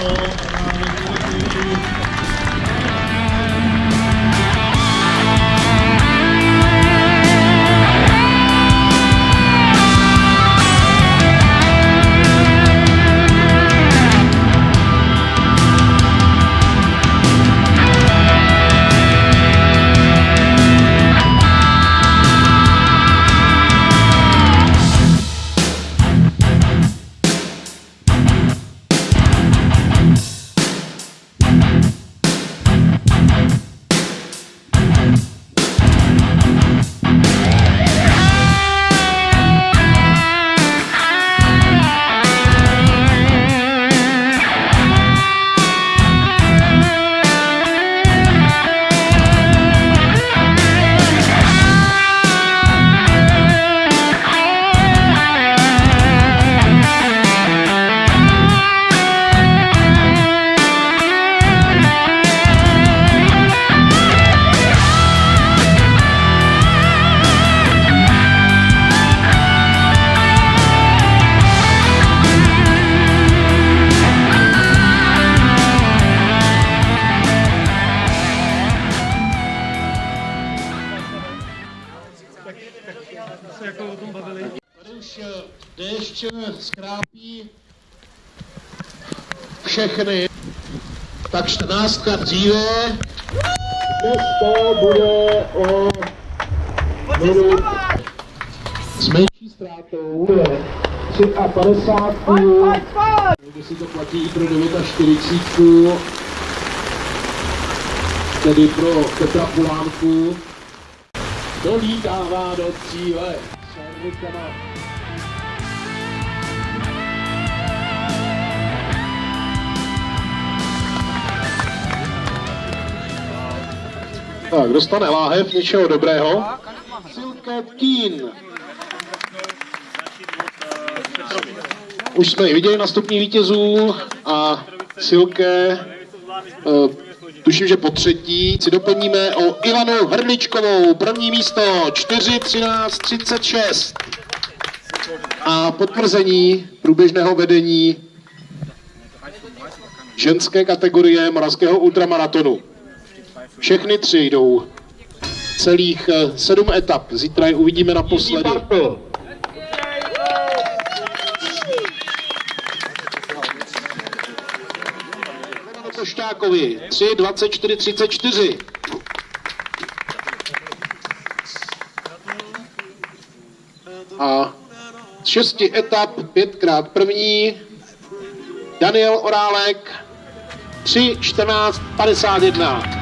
all around se jako o tom bavili. Tady už eh, déšť skrápí všechny. Tak 14 dříve. Dnes to bude o minut s menší ztrátou. 53. Někdy si to platí i pro 49. Tedy pro Petra Pulánku. Dolítává do cíle. Tak, dostane láhev něčeho dobrého. Silke Kín. Už jsme ji viděli na vítězů a Silke, tuším, že po třetí, si doplníme o Ivanu Hrdličkovou, první místo 4, 13, 36. A potvrzení průběžného vedení ženské kategorie moravského ultramaratonu. Všechny tři jdou celých eh, sedm etap. Zítra je uvidíme naposledy. Košťákovi 3, 24, 34. A z šesti etap pětkrát první Daniel Orálek 3, 14, 51.